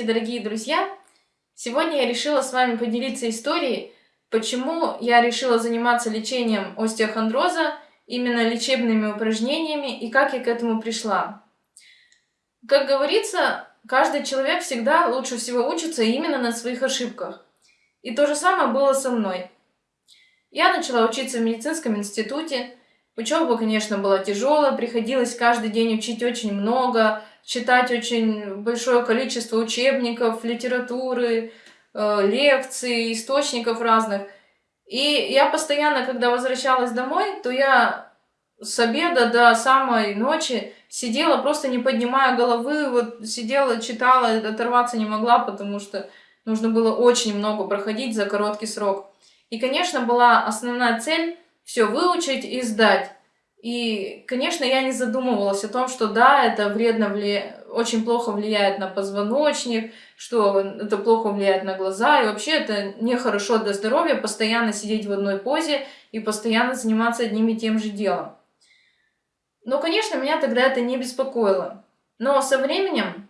Здравствуйте, дорогие друзья! Сегодня я решила с вами поделиться историей, почему я решила заниматься лечением остеохондроза, именно лечебными упражнениями и как я к этому пришла. Как говорится, каждый человек всегда лучше всего учится именно на своих ошибках. И то же самое было со мной. Я начала учиться в медицинском институте. Учеба, конечно, была тяжелая, приходилось каждый день учить очень много, читать очень большое количество учебников, литературы, э, лекций, источников разных. И я постоянно, когда возвращалась домой, то я с обеда до самой ночи сидела, просто не поднимая головы, вот сидела, читала, оторваться не могла, потому что нужно было очень много проходить за короткий срок. И, конечно, была основная цель все выучить и сдать. И, конечно, я не задумывалась о том, что да, это вредно, вли... очень плохо влияет на позвоночник, что это плохо влияет на глаза, и вообще это нехорошо для здоровья постоянно сидеть в одной позе и постоянно заниматься одним и тем же делом. Но, конечно, меня тогда это не беспокоило. Но со временем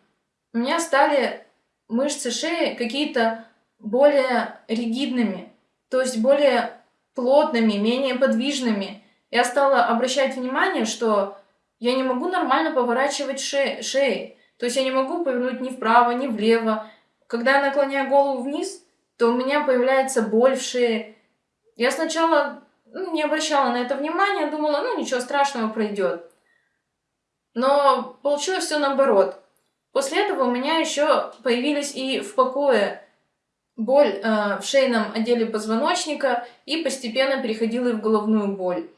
у меня стали мышцы шеи какие-то более ригидными, то есть более плотными, менее подвижными, я стала обращать внимание, что я не могу нормально поворачивать ше шеей. То есть я не могу повернуть ни вправо, ни влево. Когда я наклоняю голову вниз, то у меня появляется боль в шее. Я сначала ну, не обращала на это внимания, думала, ну ничего страшного пройдет. Но получилось все наоборот. После этого у меня еще появились и в покое боль э, в шейном отделе позвоночника и постепенно переходила и в головную боль.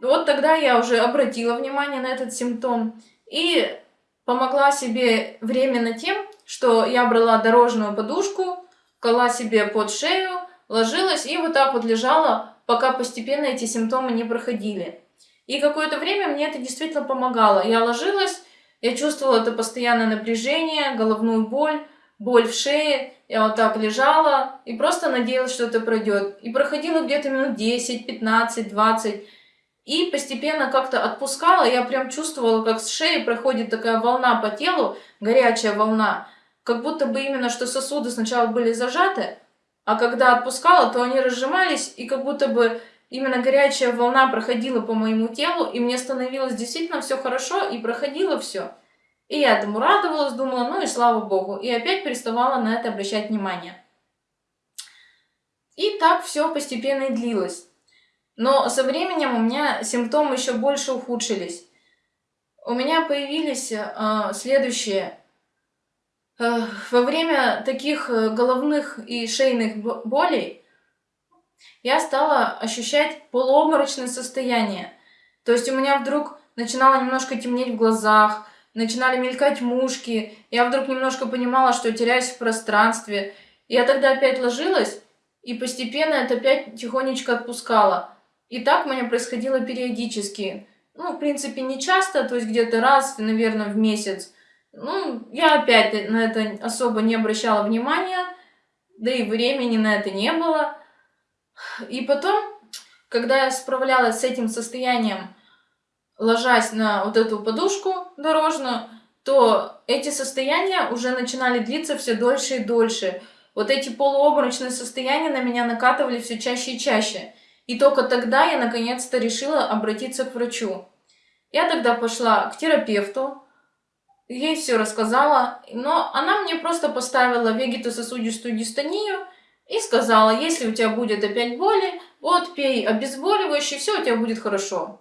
Вот тогда я уже обратила внимание на этот симптом и помогла себе временно тем, что я брала дорожную подушку, кала себе под шею, ложилась и вот так вот лежала, пока постепенно эти симптомы не проходили. И какое-то время мне это действительно помогало. Я ложилась, я чувствовала это постоянное напряжение, головную боль, боль в шее. Я вот так лежала и просто надеялась, что это пройдет. И проходило где-то минут 10, 15, 20. И постепенно как-то отпускала, я прям чувствовала, как с шеи проходит такая волна по телу, горячая волна, как будто бы именно что сосуды сначала были зажаты, а когда отпускала, то они разжимались, и как будто бы именно горячая волна проходила по моему телу, и мне становилось действительно все хорошо, и проходило все. И я этому радовалась, думала, ну и слава богу, и опять переставала на это обращать внимание. И так все постепенно и длилось. Но со временем у меня симптомы еще больше ухудшились. У меня появились э, следующие. Э, во время таких э, головных и шейных болей я стала ощущать полуобморочное состояние. То есть у меня вдруг начинало немножко темнеть в глазах, начинали мелькать мушки. Я вдруг немножко понимала, что теряюсь в пространстве. Я тогда опять ложилась, и постепенно это опять тихонечко отпускало. И так у меня происходило периодически. Ну, в принципе, не часто, то есть где-то раз, наверное, в месяц. Ну, я опять на это особо не обращала внимания, да и времени на это не было. И потом, когда я справлялась с этим состоянием, ложась на вот эту подушку дорожную, то эти состояния уже начинали длиться все дольше и дольше. Вот эти полуобморочные состояния на меня накатывали все чаще и чаще. И только тогда я наконец-то решила обратиться к врачу. Я тогда пошла к терапевту, ей все рассказала, но она мне просто поставила вегетососудистую дистонию и сказала, если у тебя будет опять боли, вот пей обезболивающее, все у тебя будет хорошо.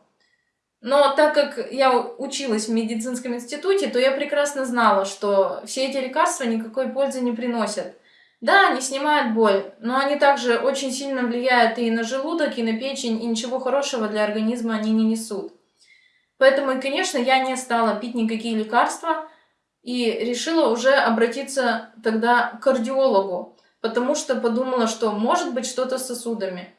Но так как я училась в медицинском институте, то я прекрасно знала, что все эти лекарства никакой пользы не приносят. Да, они снимают боль, но они также очень сильно влияют и на желудок, и на печень, и ничего хорошего для организма они не несут. Поэтому, конечно, я не стала пить никакие лекарства и решила уже обратиться тогда к кардиологу, потому что подумала, что может быть что-то с сосудами.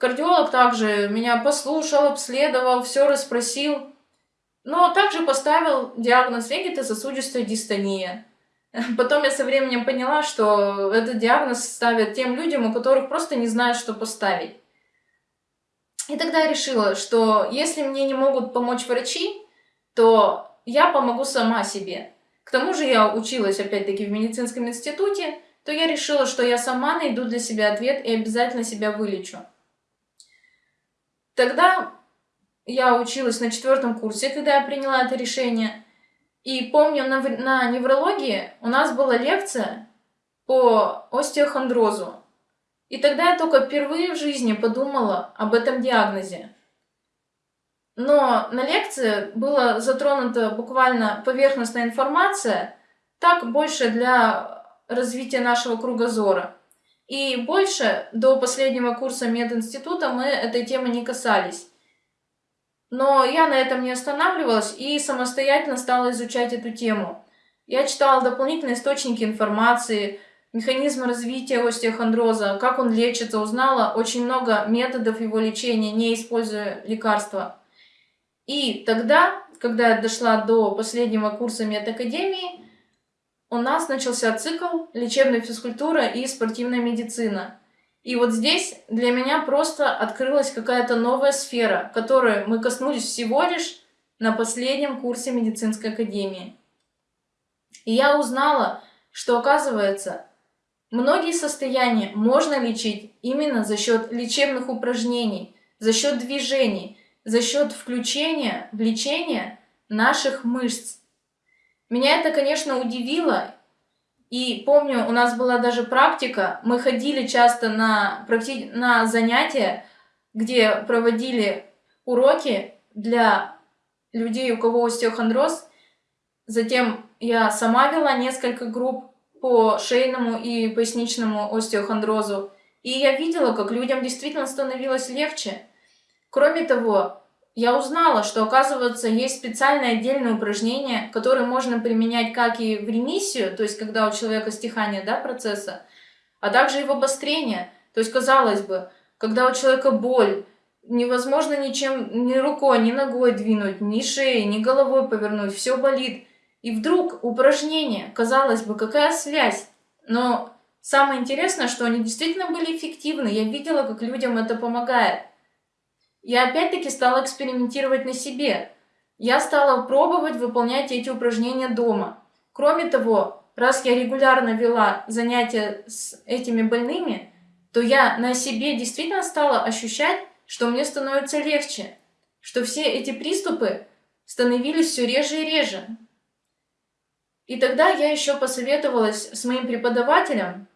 Кардиолог также меня послушал, обследовал, все расспросил, но также поставил диагноз вегетососудистая дистония. Потом я со временем поняла, что этот диагноз ставят тем людям, у которых просто не знают, что поставить. И тогда я решила, что если мне не могут помочь врачи, то я помогу сама себе. К тому же я училась опять-таки в медицинском институте, то я решила, что я сама найду для себя ответ и обязательно себя вылечу. Тогда я училась на четвертом курсе, когда я приняла это решение. И помню, на, на неврологии у нас была лекция по остеохондрозу. И тогда я только впервые в жизни подумала об этом диагнозе. Но на лекции была затронута буквально поверхностная информация, так больше для развития нашего кругозора. И больше до последнего курса мединститута мы этой темы не касались. Но я на этом не останавливалась и самостоятельно стала изучать эту тему. Я читала дополнительные источники информации, механизмы развития остеохондроза, как он лечится, узнала очень много методов его лечения, не используя лекарства. И тогда, когда я дошла до последнего курса медакадемии, у нас начался цикл лечебная физкультура и спортивная медицина. И вот здесь для меня просто открылась какая-то новая сфера, которую мы коснулись всего лишь на последнем курсе медицинской академии. И я узнала, что оказывается, многие состояния можно лечить именно за счет лечебных упражнений, за счет движений, за счет включения в лечение наших мышц. Меня это, конечно, удивило. И помню, у нас была даже практика, мы ходили часто на, практи... на занятия, где проводили уроки для людей, у кого остеохондроз. Затем я сама вела несколько групп по шейному и поясничному остеохондрозу. И я видела, как людям действительно становилось легче. Кроме того, я узнала, что, оказывается, есть специальные отдельные упражнения, которые можно применять как и в ремиссию, то есть когда у человека стихание да, процесса, а также и в обострение. То есть, казалось бы, когда у человека боль, невозможно ничем, ни рукой, ни ногой двинуть, ни шеей, ни головой повернуть, все болит. И вдруг упражнение, казалось бы, какая связь? Но самое интересное, что они действительно были эффективны. Я видела, как людям это помогает. Я опять-таки стала экспериментировать на себе. Я стала пробовать выполнять эти упражнения дома. Кроме того, раз я регулярно вела занятия с этими больными, то я на себе действительно стала ощущать, что мне становится легче, что все эти приступы становились все реже и реже. И тогда я еще посоветовалась с моим преподавателем,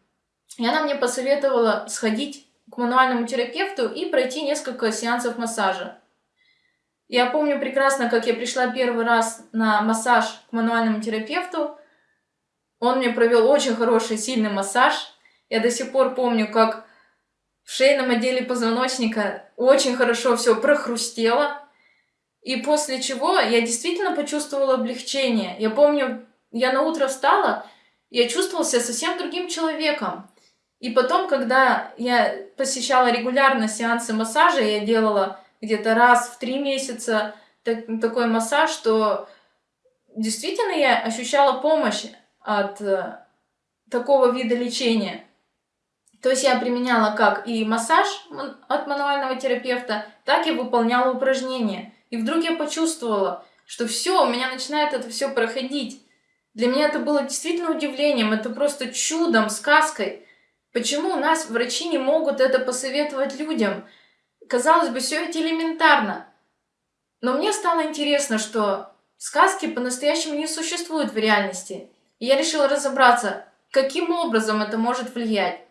и она мне посоветовала сходить к мануальному терапевту и пройти несколько сеансов массажа. Я помню прекрасно, как я пришла первый раз на массаж к мануальному терапевту. Он мне провел очень хороший, сильный массаж. Я до сих пор помню, как в шейном отделе позвоночника очень хорошо все прохрустело. И после чего я действительно почувствовала облегчение. Я помню, я на утро встала, я чувствовала себя совсем другим человеком. И потом, когда я посещала регулярно сеансы массажа, я делала где-то раз в три месяца так, такой массаж, что действительно я ощущала помощь от э, такого вида лечения. То есть я применяла как и массаж от мануального терапевта, так и выполняла упражнения. И вдруг я почувствовала, что все, у меня начинает это все проходить. Для меня это было действительно удивлением, это просто чудом, сказкой. Почему у нас врачи не могут это посоветовать людям? Казалось бы, все ведь элементарно. Но мне стало интересно, что сказки по-настоящему не существуют в реальности. И я решила разобраться, каким образом это может влиять.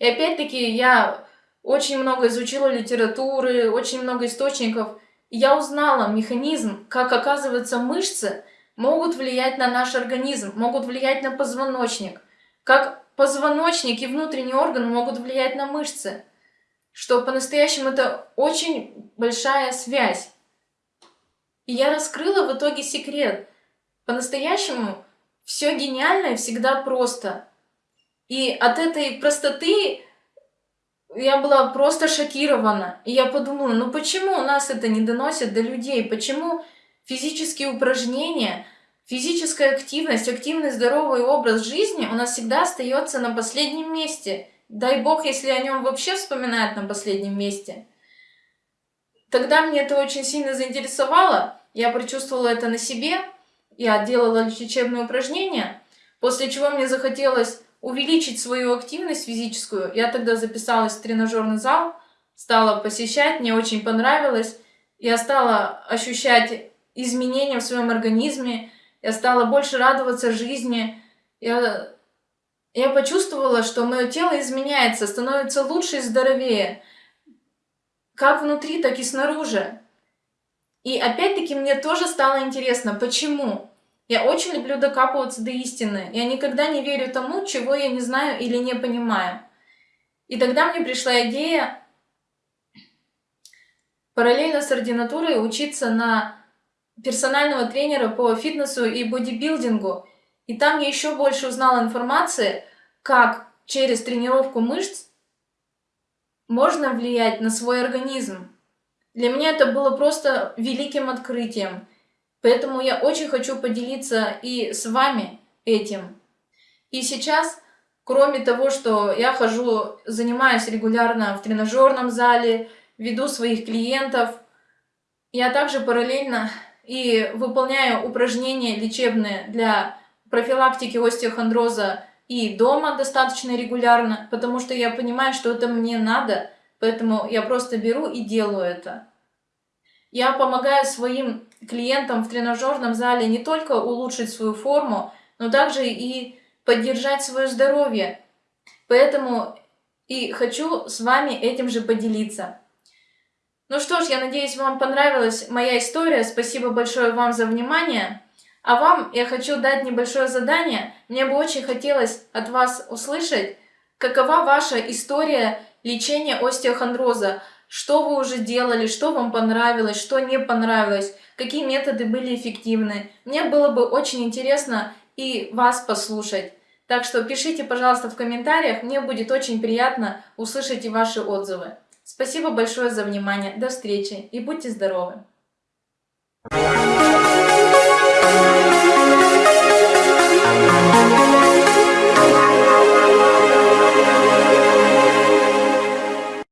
И опять-таки я очень много изучила литературы, очень много источников. И я узнала механизм, как оказывается мышцы могут влиять на наш организм, могут влиять на позвоночник, как позвоночник и внутренние органы могут влиять на мышцы, что по-настоящему это очень большая связь. И я раскрыла в итоге секрет. По-настоящему все гениально и всегда просто. И от этой простоты я была просто шокирована. И я подумала, ну почему у нас это не доносят до людей? Почему физические упражнения – Физическая активность, активный здоровый образ жизни у нас всегда остается на последнем месте. Дай бог, если о нем вообще вспоминают на последнем месте. Тогда мне это очень сильно заинтересовало, я прочувствовала это на себе, я делала лечебные упражнения, после чего мне захотелось увеличить свою активность физическую. Я тогда записалась в тренажерный зал, стала посещать, мне очень понравилось. Я стала ощущать изменения в своем организме, я стала больше радоваться жизни. Я, я почувствовала, что мое тело изменяется, становится лучше и здоровее. Как внутри, так и снаружи. И опять-таки мне тоже стало интересно, почему? Я очень люблю докапываться до истины. Я никогда не верю тому, чего я не знаю или не понимаю. И тогда мне пришла идея параллельно с ординатурой учиться на персонального тренера по фитнесу и бодибилдингу. И там я еще больше узнала информации, как через тренировку мышц можно влиять на свой организм. Для меня это было просто великим открытием. Поэтому я очень хочу поделиться и с вами этим. И сейчас, кроме того, что я хожу, занимаюсь регулярно в тренажерном зале, веду своих клиентов, я также параллельно и выполняю упражнения лечебные для профилактики остеохондроза и дома достаточно регулярно, потому что я понимаю, что это мне надо, поэтому я просто беру и делаю это. Я помогаю своим клиентам в тренажерном зале не только улучшить свою форму, но также и поддержать свое здоровье. Поэтому и хочу с вами этим же поделиться. Ну что ж, я надеюсь, вам понравилась моя история. Спасибо большое вам за внимание. А вам я хочу дать небольшое задание. Мне бы очень хотелось от вас услышать, какова ваша история лечения остеохондроза. Что вы уже делали, что вам понравилось, что не понравилось, какие методы были эффективны. Мне было бы очень интересно и вас послушать. Так что пишите, пожалуйста, в комментариях, мне будет очень приятно услышать и ваши отзывы. Спасибо большое за внимание, до встречи и будьте здоровы!